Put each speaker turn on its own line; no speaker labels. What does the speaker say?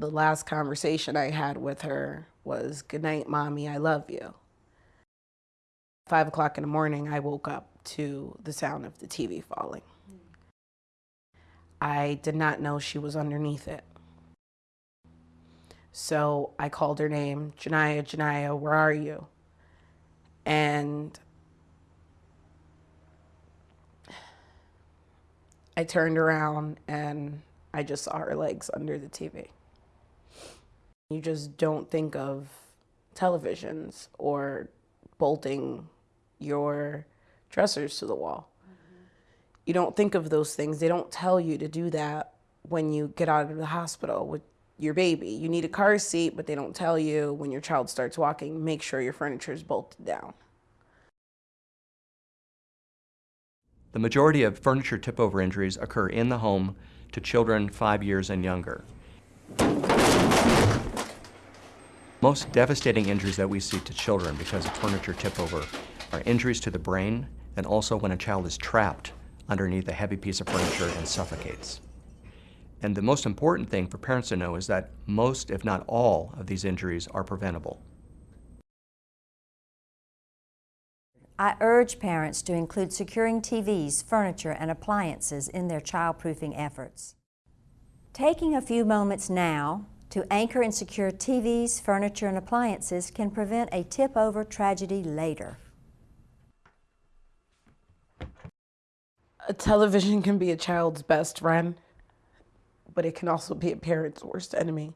The last conversation I had with her was, Good night, mommy, I love you. Five o'clock in the morning, I woke up to the sound of the TV falling. I did not know she was underneath it. So I called her name, Janiyah, Janiyah, where are you? And I turned around and I just saw her legs under the TV. You just don't think of televisions or bolting your dressers to the wall. Mm-hmm. You don't think of those things. They don't tell you to do that when you get out of the hospital with your baby. You need a car seat, but they don't tell you when your child starts walking, make sure your furniture is bolted down.
The majority of furniture tip-over injuries occur in the home to children five years and younger. Most devastating injuries that we see to children because of furniture tip-over are injuries to the brain and also when a child is trapped underneath a heavy piece of furniture and suffocates. And the most important thing for parents to know is that most, if not all, of these injuries are preventable.
I urge parents to include securing TVs, furniture, and appliances in their childproofing efforts. Taking a few moments now to anchor and secure TVs, furniture, and appliances can prevent a tip-over tragedy later.
A television can be a child's best friend, but it can also be a parent's worst enemy.